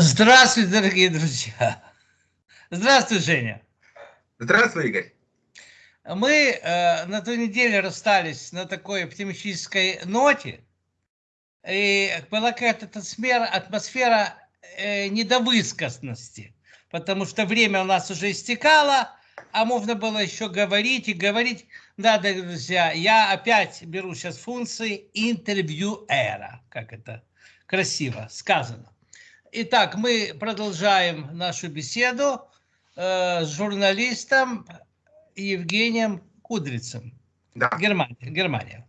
Здравствуйте, дорогие друзья. Здравствуй, Женя. Здравствуй, Игорь. Мы э, на той неделе расстались на такой оптимистической ноте. И была какая-то атмосфера, атмосфера э, недовысказанности, потому что время у нас уже истекало, а можно было еще говорить и говорить. Да, дорогие друзья, я опять беру сейчас функции интервьюера, как это красиво сказано. Итак, мы продолжаем нашу беседу э, с журналистом Евгением Кудрицем. Да. Германия. Германия.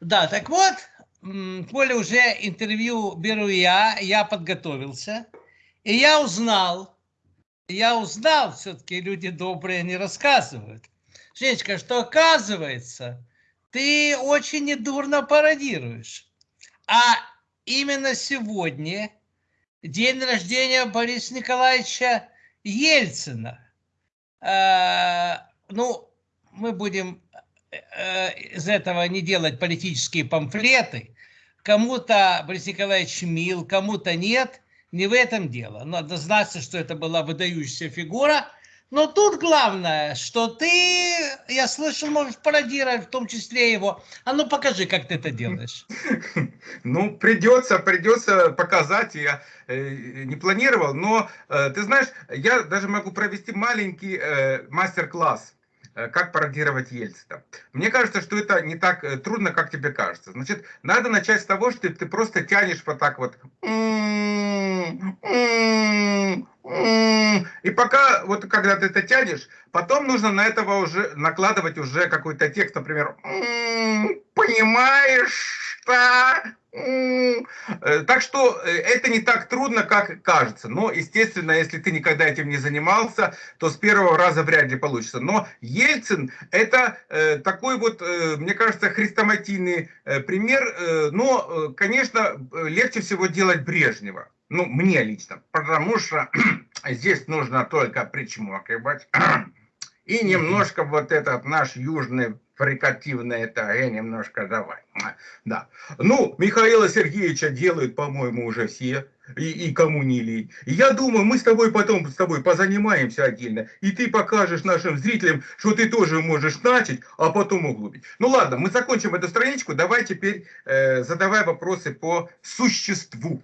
Да, так вот, Коля уже интервью беру я, я подготовился, и я узнал, я узнал, все-таки люди добрые не рассказывают, Женечка, что оказывается, ты очень недурно пародируешь. А именно сегодня день рождения Бориса Николаевича Ельцина. Э, ну, мы будем э, из этого не делать политические памфлеты. Кому-то Борис Николаевич мил, кому-то нет. Не в этом дело. Но однозначно, что это была выдающаяся фигура – но тут главное, что ты, я слышал, можешь пародировать в том числе его. А ну покажи, как ты это делаешь. Ну, придется, придется показать. Я э, не планировал, но э, ты знаешь, я даже могу провести маленький э, мастер-класс как пародировать Ельцина. Мне кажется, что это не так э, трудно, как тебе кажется. Значит, надо начать с того, что ты просто тянешь вот так вот. И пока, вот когда ты это тянешь, потом нужно на этого уже накладывать уже какой-то текст, например, понимаешь, что... Э, так что э, это не так трудно, как кажется. Но, естественно, если ты никогда этим не занимался, то с первого раза вряд ли получится. Но Ельцин это э, такой вот, мне кажется, хрестоматийный пример. Но, конечно, легче всего делать Брежнева. Ну, мне лично. Потому что здесь нужно только причмокивать. И немножко вот этот наш южный фрикативный это я немножко давай. Да. Ну, Михаила Сергеевича делают, по-моему, уже все. И, и кому не лень. Я думаю, мы с тобой потом с тобой позанимаемся отдельно. И ты покажешь нашим зрителям, что ты тоже можешь начать, а потом углубить. Ну ладно, мы закончим эту страничку. Давай теперь э, задавай вопросы по существу.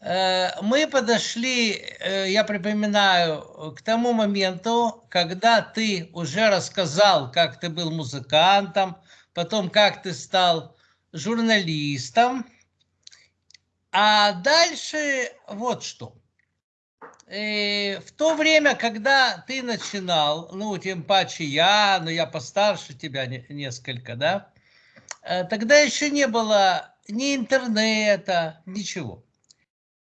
Э, мы подошли, э, я припоминаю, к тому моменту, когда ты уже рассказал, как ты был музыкантом, потом как ты стал журналистом. А дальше вот что. И э, в то время, когда ты начинал, ну, тем паче я, но я постарше тебя несколько, да, тогда еще не было ни интернета, ничего.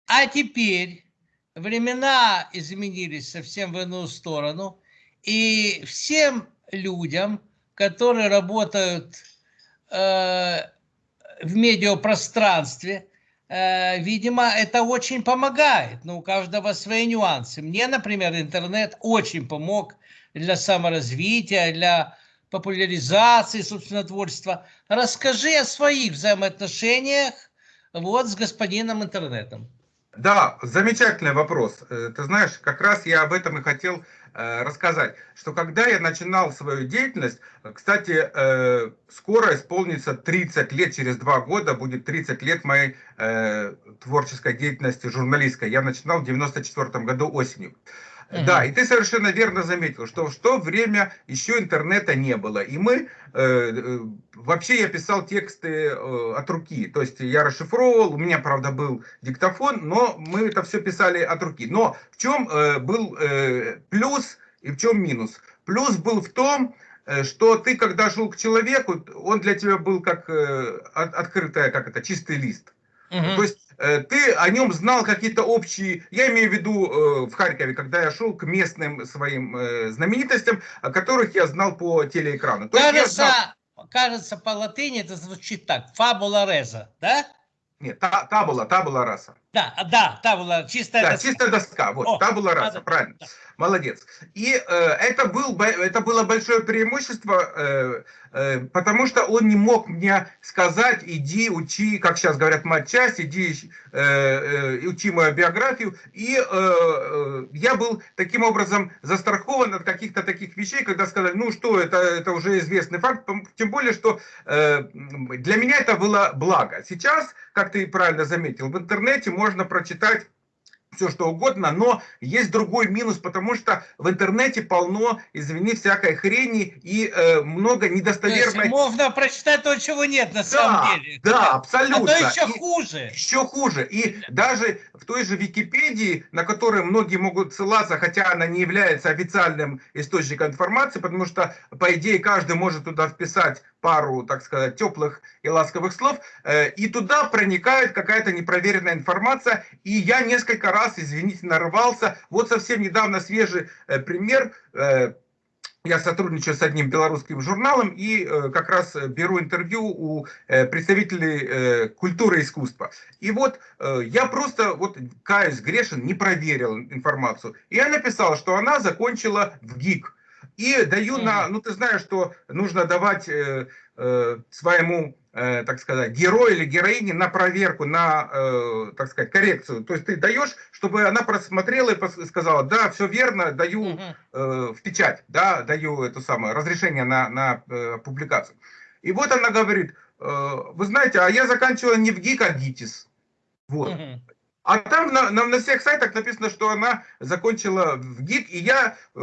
А теперь времена изменились совсем в иную сторону, и всем людям, которые работают э, в медиапространстве, э, видимо, это очень помогает. Но у каждого свои нюансы. Мне, например, интернет очень помог для саморазвития, для популяризации собственно творчества. Расскажи о своих взаимоотношениях вот с господином интернетом. Да, замечательный вопрос. Э, ты знаешь, как раз я об этом и хотел э, рассказать, что когда я начинал свою деятельность, кстати, э, скоро исполнится 30 лет, через два года будет 30 лет моей творческой деятельности журналистской. Я начинал в 94 году осенью. Угу. Да, и ты совершенно верно заметил, что в то время еще интернета не было. И мы, э, э, вообще я писал тексты э, от руки. То есть я расшифровывал, у меня, правда, был диктофон, но мы это все писали от руки. Но в чем э, был э, плюс и в чем минус? Плюс был в том, э, что ты, когда шел к человеку, он для тебя был как э, открытая, как это, чистый лист. Угу. То есть ты о нем знал какие-то общие, я имею в виду э, в Харькове, когда я шел к местным своим э, знаменитостям, о которых я знал по телеэкрану. То кажется, знал... кажется, по латыни это звучит так, фабула реза, да? Нет, та, табула, табула раса. Да, да, та была чистая да, доска. чистая доска, вот, О, та была раса, да, правильно. да. Молодец. И э, это, был, это было большое преимущество, э, э, потому что он не мог мне сказать, иди учи, как сейчас говорят, матчасть, иди э, э, учи мою биографию. И э, э, я был таким образом застрахован от каких-то таких вещей, когда сказали, ну что, это, это уже известный факт, тем более, что э, для меня это было благо. Сейчас, как ты правильно заметил, в интернете можно прочитать все что угодно, но есть другой минус, потому что в интернете полно, извини, всякой хрени и э, много То недостоверной... можно прочитать то, чего нет на Да, самом деле. да, А абсолютно. то еще И- хуже. еще хуже. И даже в той же Википедии, на которой многие могут ссылаться, хотя она не является официальным источником информации, потому что, по идее, каждый может туда вписать пару, так сказать, теплых и ласковых слов, э, и туда проникает какая-то непроверенная информация, и я несколько раз, извините, нарывался. Вот совсем недавно свежий э, пример. э, я сотрудничаю с одним белорусским журналом и э, как раз беру интервью у представителей культуры и искусства. И вот я просто, вот каюсь, грешен, не проверил информацию. И я написал, что она закончила в ГИК. И даю на, ну ты знаешь, что нужно давать э, э, своему, э, так сказать, герою или героине на проверку, на, э, так сказать, коррекцию. То есть ты даешь, чтобы она просмотрела и сказала, да, все верно, даю э, в печать, да, даю это самое разрешение на, на э, публикацию. И вот она говорит, э, вы знаете, а я заканчивала не в ГИК, а ГИТИС. Вот. А там на, на, на всех сайтах написано, что она закончила в ГИК, и я, э,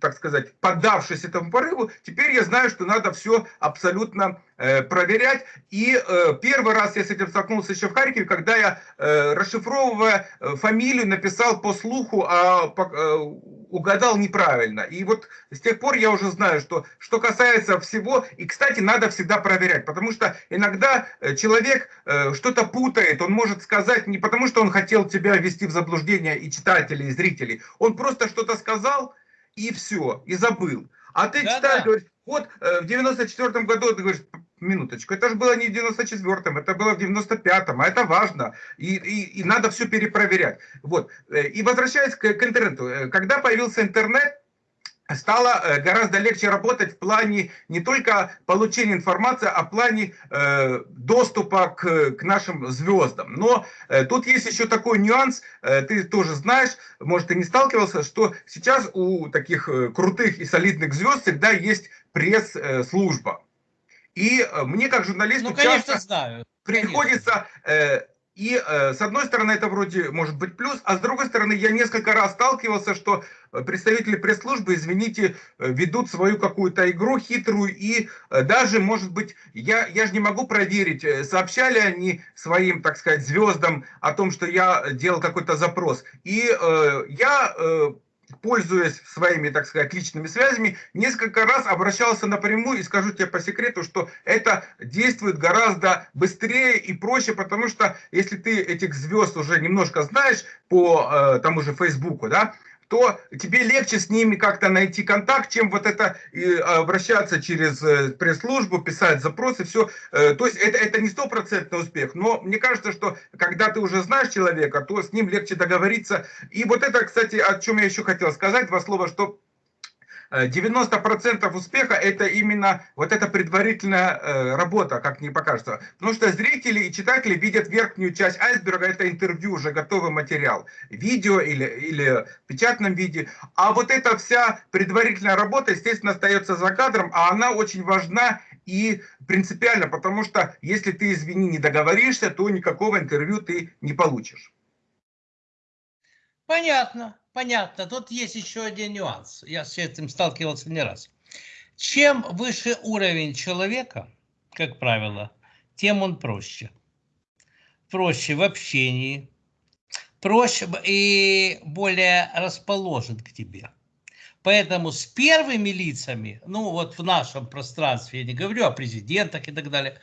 так сказать, поддавшись этому порыву, теперь я знаю, что надо все абсолютно э, проверять. И э, первый раз я с этим столкнулся еще в Харькове, когда я, э, расшифровывая э, фамилию, написал по слуху, а по- э, угадал неправильно. И вот с тех пор я уже знаю, что что касается всего, и, кстати, надо всегда проверять, потому что иногда э, человек э, что-то путает, он может сказать не потому, что он хотел тебя ввести в заблуждение и читателей, и зрителей, он просто что-то сказал, и все, и забыл. А ты Да-да. читаешь, говоришь, вот э, в 94 году, ты говоришь, минуточку, это же было не в 94-м, это было в 95-м, а это важно, и, и, и надо все перепроверять. Вот. Э, И возвращаясь к, к интернету, э, когда появился интернет, стало э, гораздо легче работать в плане не только получения информации, а в плане э, доступа к, к нашим звездам. Но э, тут есть еще такой нюанс, э, ты тоже знаешь, может ты не сталкивался, что сейчас у таких крутых и солидных звезд всегда есть пресс-служба. И мне как журналисту Ну, конечно, часто знаю. приходится э, и э, с одной стороны это вроде может быть плюс, а с другой стороны я несколько раз сталкивался, что э, представители пресс-службы, извините, э, ведут свою какую-то игру хитрую и э, даже, может быть, я, я же не могу проверить, э, сообщали они своим, так сказать, звездам о том, что я делал какой-то запрос. И э, я... Э, пользуясь своими, так сказать, личными связями, несколько раз обращался напрямую и скажу тебе по секрету, что это действует гораздо быстрее и проще, потому что если ты этих звезд уже немножко знаешь по э, тому же Фейсбуку, да, то тебе легче с ними как-то найти контакт, чем вот это и обращаться через э, пресс-службу, писать запросы, все. Э, то есть это, это не стопроцентный успех, но мне кажется, что когда ты уже знаешь человека, то с ним легче договориться. И вот это, кстати, о чем я еще хотел сказать, два слова, что э, 90% успеха это именно вот эта предварительная э, работа, как мне покажется. Потому что зрители и читатели видят верхнюю часть айсберга, это интервью, уже готовый материал, видео или, или в печатном виде. А вот эта вся предварительная работа, естественно, остается за кадром, а она очень важна и принципиально, потому что если ты, извини, не договоришься, то никакого интервью ты не получишь. Понятно, понятно. Тут есть еще один нюанс. Я с этим сталкивался не раз. Чем выше уровень человека, как правило, тем он проще. Проще в общении, проще и более расположен к тебе. Поэтому с первыми лицами, ну вот в нашем пространстве, я не говорю о президентах и так далее,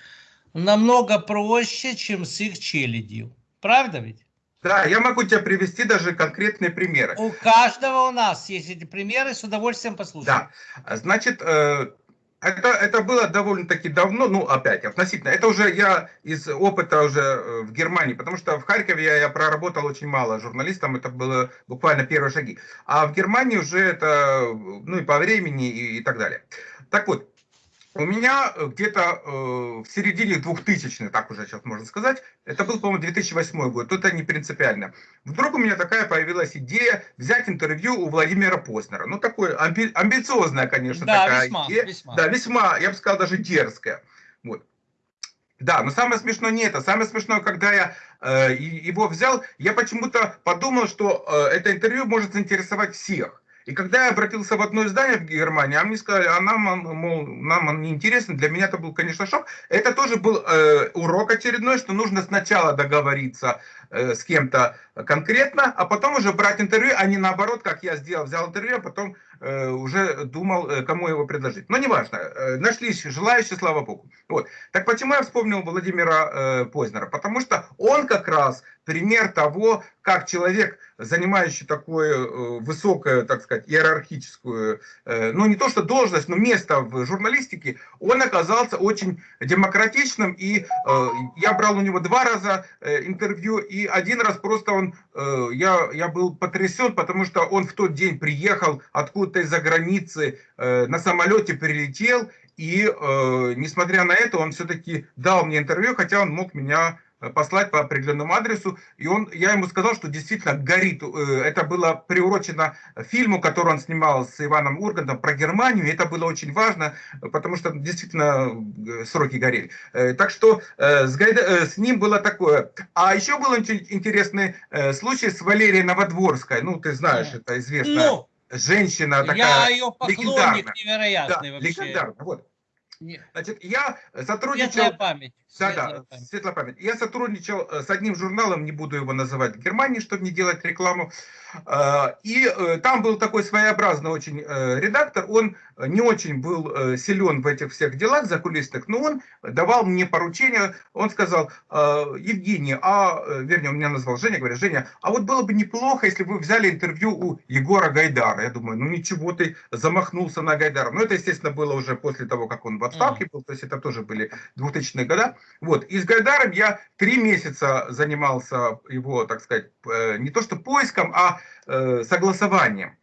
намного проще, чем с их челядью. Правда ведь? Да, я могу тебе привести даже конкретные примеры. У каждого у нас есть эти примеры, с удовольствием послушаем. Да, значит, э, Это, это было довольно-таки давно, ну, опять, относительно. Это уже я из опыта уже э, в Германии, потому что в Харькове я, я проработал очень мало журналистом, это было буквально первые шаги. А в Германии уже это, ну, и по времени, и, и так далее. Так вот, у меня э, где-то э, в середине 2000-х, так уже сейчас можно сказать, это был, по-моему, 2008 год, это не принципиально. Вдруг у меня такая появилась идея взять интервью у Владимира Познера. Ну, такое амби амбициозная, конечно, да, такая весьма, идея. Весьма. Да, весьма, я бы сказал, даже дерзкая. Вот. Да, но самое смешное не это. Самое смешное, когда я э, его взял, я почему-то подумал, что э, это интервью может заинтересовать всех. И когда я обратился в одно издание в Германии, мне сказали, а нам, мол, нам он не интересен, для меня это был, конечно, шок. Это тоже был э, урок очередной, что нужно сначала договориться с кем-то конкретно, а потом уже брать интервью, а не наоборот, как я сделал, взял интервью, а потом э, уже думал, э, кому его предложить. Но неважно, э, нашлись желающие, слава богу. Вот. Так почему я вспомнил Владимира э, Познера? Потому что он как раз пример того, как человек, занимающий такое э, высокое, так сказать, иерархическую, э, ну не то что должность, но место в журналистике, он оказался очень демократичным, и э, я брал у него два раза э, интервью, и один раз просто он Э, я, я был потрясен, потому что он в тот день приехал откуда-то из-за границы, э, на самолете прилетел, и э, несмотря на это, он все-таки дал мне интервью, хотя он мог меня послать по определенному адресу. И он, я ему сказал, что действительно горит. Это было приурочено фильму, который он снимал с Иваном Ургантом про Германию. Это было очень важно, потому что действительно сроки горели. Так что с, Гайда, с ним было такое. А еще был интересный случай с Валерией Новодворской. Ну, ты знаешь, это известная ну, женщина такая Я ее поклонник невероятный да, вообще. Легендарная, вот. Значит, я сотрудничал... Светлая память. Да, да, светлая память. Я сотрудничал э, с одним журналом, не буду его называть в Германии, чтобы не делать рекламу. Э, и э, там был такой своеобразный очень редактор, он не очень был силен в этих всех делах закулисных, но он давал мне поручение, он сказал, Евгений, а, вернее, он меня назвал Женя, говорит, Женя, а вот было бы неплохо, если бы вы взяли интервью у Егора Гайдара. Я думаю, ну ничего ты замахнулся на Гайдара. Но это, естественно, было уже после того, как он в отставке был, то есть это тоже были 2000-е годы. Вот. И с Гайдаром я три месяца занимался его, так сказать, э, не то что поиском, а э, согласованием.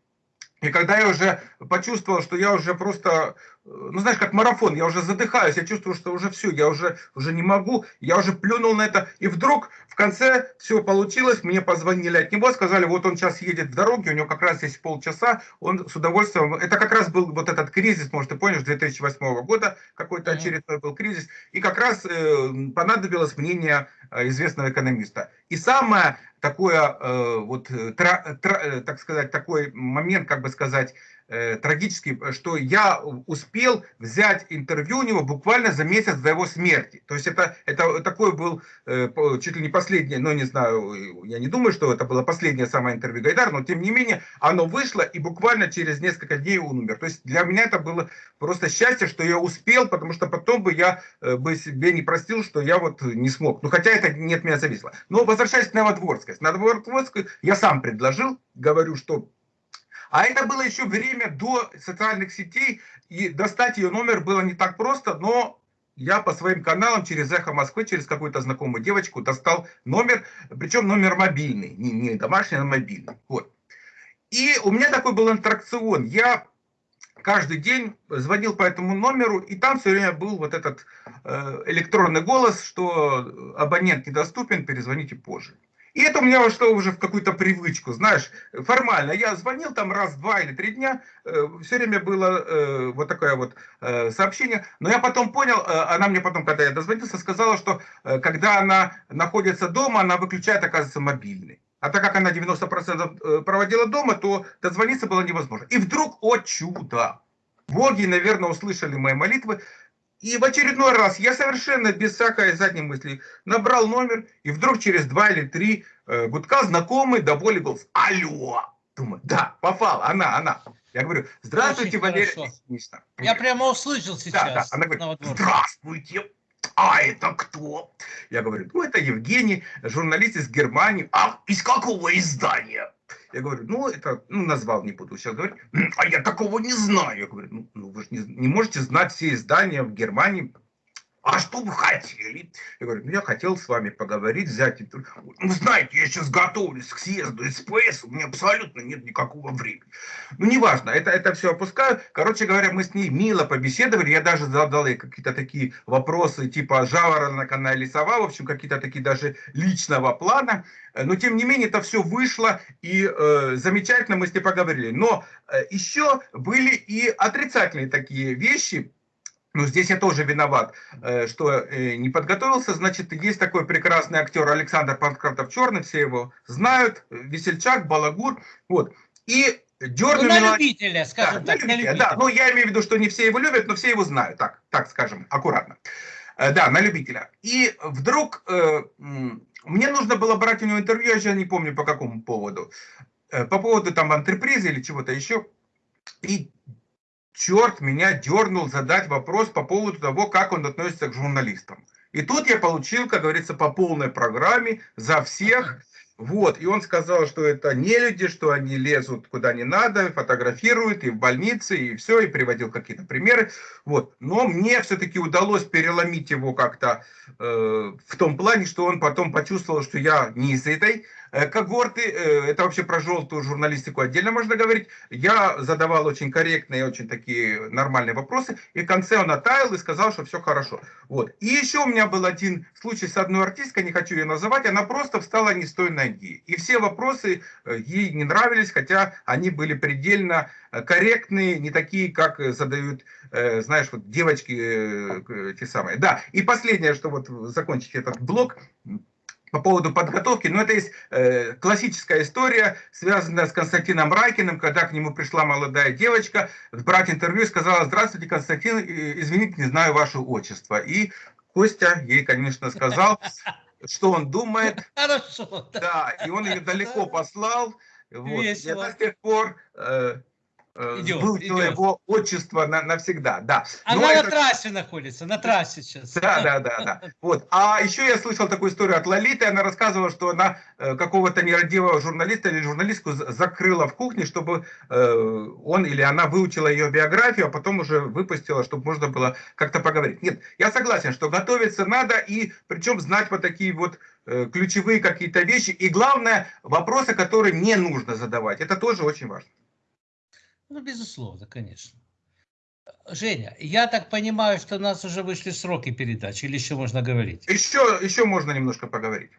И когда я уже почувствовал, что я уже просто ну знаешь, как марафон, я уже задыхаюсь, я чувствую, что уже все, я уже, уже не могу, я уже плюнул на это, и вдруг в конце все получилось, мне позвонили от него, сказали, вот он сейчас едет в дороге, у него как раз есть полчаса, он с удовольствием, это как раз был вот этот кризис, может ты помнишь, 2008 года, какой-то очередной был кризис, и как раз э, понадобилось мнение э, известного экономиста. И самое такое, э, вот, э, тра, тра, э, так сказать, такой момент, как бы сказать, э, трагический, что я успел взять интервью у него буквально за месяц до его смерти. То есть это, это такой был э, чуть ли не последнее, но не знаю, я не думаю, что это было последнее самое интервью Гайдар, но тем не менее оно вышло и буквально через несколько дней он умер. То есть для меня это было просто счастье, что я успел, потому что потом бы я э, бы себе не простил, что я вот не смог. Ну хотя это не от меня зависело. Но возвращаясь к Новодворской. Новодворской я сам предложил, говорю, что а это было еще время до социальных сетей, и достать ее номер было не так просто, но я по своим каналам через Эхо Москвы, через какую-то знакомую девочку достал номер, причем номер мобильный, не, не домашний, а мобильный. Вот. И у меня такой был интеракцион. Я каждый день звонил по этому номеру, и там все время был вот этот э, электронный голос, что абонент недоступен, перезвоните позже. И это у меня вошло уже в какую-то привычку, знаешь, формально. Я звонил там раз, два или три дня, э, все время было э, вот такое вот э, сообщение. Но я потом понял, она мне потом, когда я дозвонился, сказала, что когда она находится дома, она выключает, оказывается, мобильный. А так как она 90% проводила дома, то дозвониться было невозможно. И вдруг, о чудо, боги, наверное, услышали мои молитвы, и в очередной раз я совершенно без всякой задней мысли набрал номер, и вдруг через два или три э, гудка знакомый до боли голос «Алло!» Думаю, да, попал, она, она. Я говорю, здравствуйте, Очень Валерия Я прямо услышал сейчас. Да, да. Она говорит, здравствуйте, а это кто? Я говорю, ну это Евгений, журналист из Германии. А из какого издания? Я говорю, ну, это, ну, назвал, не буду сейчас говорить. А я такого не знаю. Я говорю, ну, ну вы же не, не можете знать все издания в Германии а что вы хотели? Я говорю, ну я хотел с вами поговорить, взять интервью. Ну знаете, я сейчас готовлюсь к съезду СПС, у меня абсолютно нет никакого времени. Ну неважно, это, это все опускаю. Короче говоря, мы с ней мило побеседовали, я даже задал ей какие-то такие вопросы, типа жаворонок она или сова, в общем, какие-то такие даже личного плана. Но тем не менее это все вышло и э, замечательно мы с ней поговорили. Но э, еще были и отрицательные такие вещи, ну, здесь я тоже виноват, э, что э, не подготовился. Значит, есть такой прекрасный актер Александр Панкратов Черный, все его знают, Весельчак, Балагур. Вот. И дернули... Ну, на любителя, скажем да, так, на любителя. Да, ну я имею в виду, что не все его любят, но все его знают, так, так скажем, аккуратно. Э, да, на любителя. И вдруг мне нужно было брать у него интервью, я сейчас не помню по какому поводу. По поводу там антрепризы или чего-то еще. И черт меня дернул задать вопрос по поводу того, как он относится к журналистам. И тут я получил, как говорится, по полной программе за всех. Вот, и он сказал, что это не люди, что они лезут куда не надо, фотографируют и в больнице, и все, и приводил какие-то примеры. Вот, но мне все-таки удалось переломить его как-то э, в том плане, что он потом почувствовал, что я не из этой когорты, э, это вообще про желтую журналистику отдельно можно говорить. Я задавал очень корректные, очень такие нормальные вопросы, и в конце он оттаял и сказал, что все хорошо. Вот. И еще у меня был один случай с одной артисткой, не хочу ее называть, она просто встала не с той ноги. И все вопросы э, ей не нравились, хотя они были предельно корректные, не такие, как задают, знаешь, вот девочки те самые. Да, и последнее, что вот закончить этот блок, по поводу подготовки, но это есть э, классическая история, связанная с Константином Райкиным, когда к нему пришла молодая девочка, брать интервью, сказала, здравствуйте, Константин, извините, не знаю ваше отчество. И Костя ей, конечно, сказал, что он думает. Хорошо. Да, и он ее далеко послал. Вот. Весело. И это с тех пор... Э, Э, идет, выучила идет. его отчество на, навсегда, да. Она Но на это... трассе находится, на трассе сейчас. Да, да, да, да. Вот. А еще я слышал такую историю от Лолиты, она рассказывала, что она э, какого-то нерадивого журналиста или журналистку закрыла в кухне, чтобы э, он или она выучила ее биографию, а потом уже выпустила, чтобы можно было как-то поговорить. Нет, я согласен, что готовиться надо, и причем знать вот такие вот ключевые какие-то вещи, и главное, вопросы, которые не нужно задавать. Это тоже очень важно. Ну, безусловно, конечно. Женя, я так понимаю, что у нас уже вышли сроки передачи, или еще можно говорить? Еще, еще можно немножко поговорить.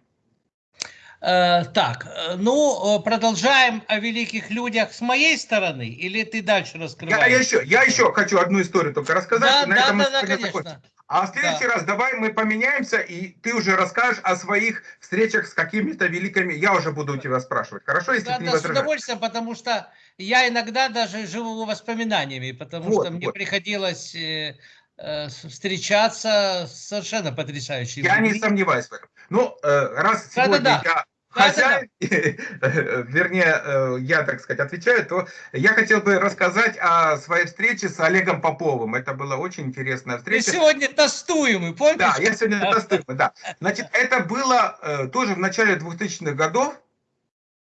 Э, так, э, ну, продолжаем о великих людях с моей стороны, или ты дальше раскрываешь? Я, я, еще, я еще хочу одну историю только рассказать. Да, да, да, да, конечно. Закончим. А в следующий да. раз давай мы поменяемся, и ты уже расскажешь о своих встречах с какими-то великими... Я уже буду у тебя спрашивать, хорошо? Если да, ты да, не с удовольствием, потому что я иногда даже живу воспоминаниями, потому вот, что мне вот. приходилось э, э, встречаться с совершенно потрясающими Я людьми. не сомневаюсь в этом. Ну, э, раз да, сегодня да, да. я хозяин, вернее, э, я, так сказать, отвечаю, то я хотел бы рассказать о своей встрече с Олегом Поповым. Это была очень интересная встреча. Ты сегодня тестуемый, помнишь? Да, я сегодня тестуемый, да. Значит, это было э, тоже в начале 2000-х годов.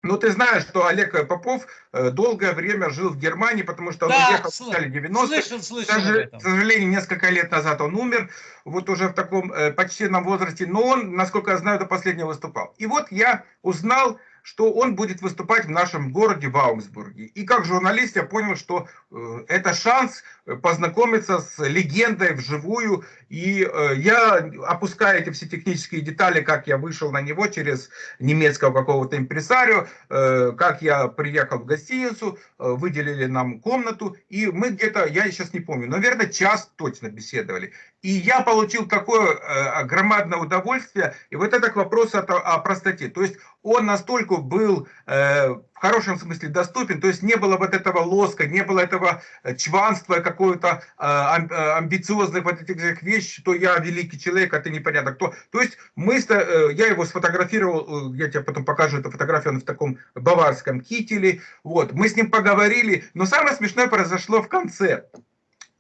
Ну, ты знаешь, что Олег Попов э, долгое время жил в Германии, потому что он да, уехал в начале 90-х. Слышал, слышал К сожалению, несколько лет назад он умер, вот уже в таком э, почтенном возрасте, но он, насколько я знаю, до последнего выступал. И вот я узнал, что он будет выступать в нашем городе в Аумсбурге. И как журналист я понял, что это шанс познакомиться с легендой вживую. И э, я опускаю эти все технические детали, как я вышел на него через немецкого какого-то импресарио, э, как я приехал в гостиницу, э, выделили нам комнату. И мы где-то, я сейчас не помню, наверное, час точно беседовали. И я получил такое э, громадное удовольствие. И вот это к вопросу о, простоте. То есть он настолько был э, хорошем смысле доступен, то есть не было вот этого лоска, не было этого чванства какого-то э, э, амбициозных вот этих вещей, что я великий человек, а ты непонятно кто. То есть мы, э, я его сфотографировал, э, я тебе потом покажу эту фотографию, он в таком баварском кителе, вот, мы с ним поговорили, но самое смешное произошло в конце.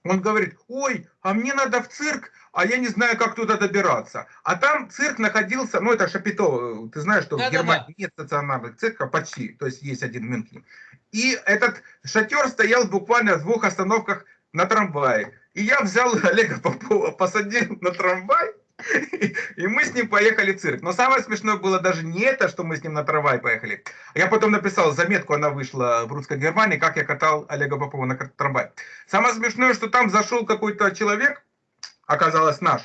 Он говорит, ой, а мне надо в цирк, а я не знаю, как туда добираться. А там цирк находился, ну это Шапито, ты знаешь, что Да, в да, Германии нет стационарных цирков почти, то есть есть один в Мюнхене. И этот шатер стоял буквально в двух остановках на трамвае. И я взял Олега Попова, посадил на трамвай, и мы с ним поехали в цирк. Но самое смешное было даже не это, что мы с ним на трамвай поехали. Я потом написал заметку, она вышла в русской Германии, как я катал Олега Попова на трамвай. Самое смешное, что там зашел какой-то человек, оказалось наш.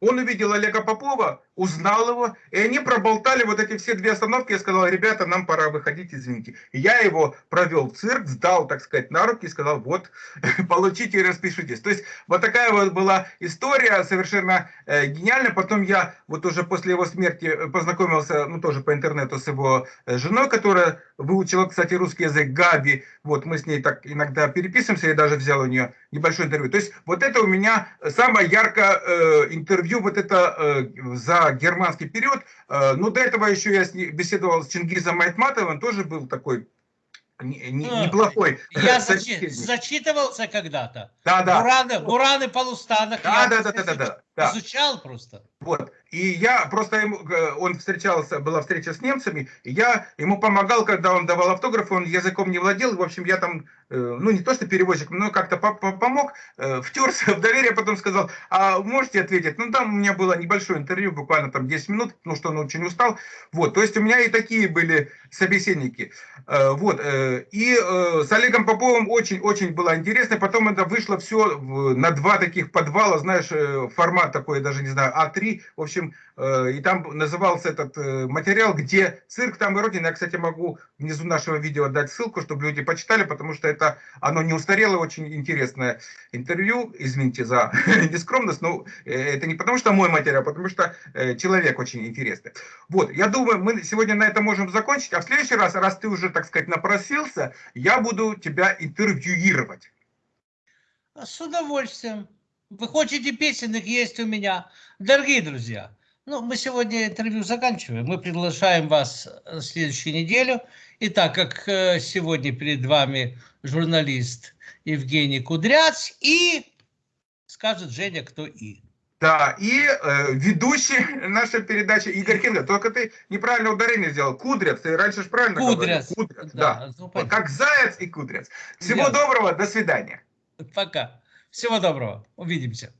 Он увидел Олега Попова, узнал его, и они проболтали вот эти все две остановки. Я сказал, ребята, нам пора выходить, извините. Я его провел в цирк, сдал, так сказать, на руки и сказал, вот, получите и распишитесь. То есть вот такая вот была история, совершенно э, гениальная. Потом я вот уже после его смерти э, познакомился, ну тоже по интернету с его э, женой, которая выучила, кстати, русский язык, Габи. Вот мы с ней так иногда переписываемся, я даже взял у нее небольшое интервью. То есть вот это у меня самое яркое э, интервью, вот это э, за германский период. Э, но до этого еще я беседовал с Чингизом Айтматовым, тоже был такой А, неплохой. Я зачи- зачитывался когда-то. Да, да. Бураны, бураны Полустанок. Да, я да, да, да, да, да, да. Изучал просто. Вот. И я просто ему, э, он встречался, была встреча с немцами, я ему помогал, когда он давал автографы, он языком не владел, в общем, я там, э, ну не то что переводчик, но как-то по- по- помог, э, втерся в доверие, потом сказал, а можете ответить? Ну там у меня было небольшое интервью, буквально там 10 минут, потому что он очень устал. Вот, то есть у меня и такие были собеседники. Вот, и с Олегом Поповым очень-очень было интересно, потом это вышло все на два таких подвала, знаешь, формат такой, даже не знаю, А3, в общем, э, и там назывался этот э, материал, где цирк там и родина. Я, кстати, могу внизу нашего видео дать ссылку, чтобы люди почитали, потому что это, оно не устарело, очень интересное интервью, извините за нескромность, но э, это не потому что мой материал, потому что человек очень интересный. Вот, я думаю, мы сегодня на этом можем закончить, а в следующий раз, раз ты уже, так сказать, напросился, я буду тебя интервьюировать. С удовольствием. Вы хотите песенных, есть у меня. Дорогие друзья, ну, мы сегодня интервью заканчиваем. Мы приглашаем вас на следующую неделю. И так как э, сегодня перед вами журналист Евгений Кудряц и скажет Женя, кто и. Да, и э, ведущий нашей передачи Игорь Хингер. Только ты неправильно ударение сделал. Кудрец, ты раньше же правильно Кудряц. говорил. Кудряц, да. ну, Вот понятно. как заяц и кудрец. Всего Ясно. доброго, до свидания. Пока. Всего доброго. Увидимся.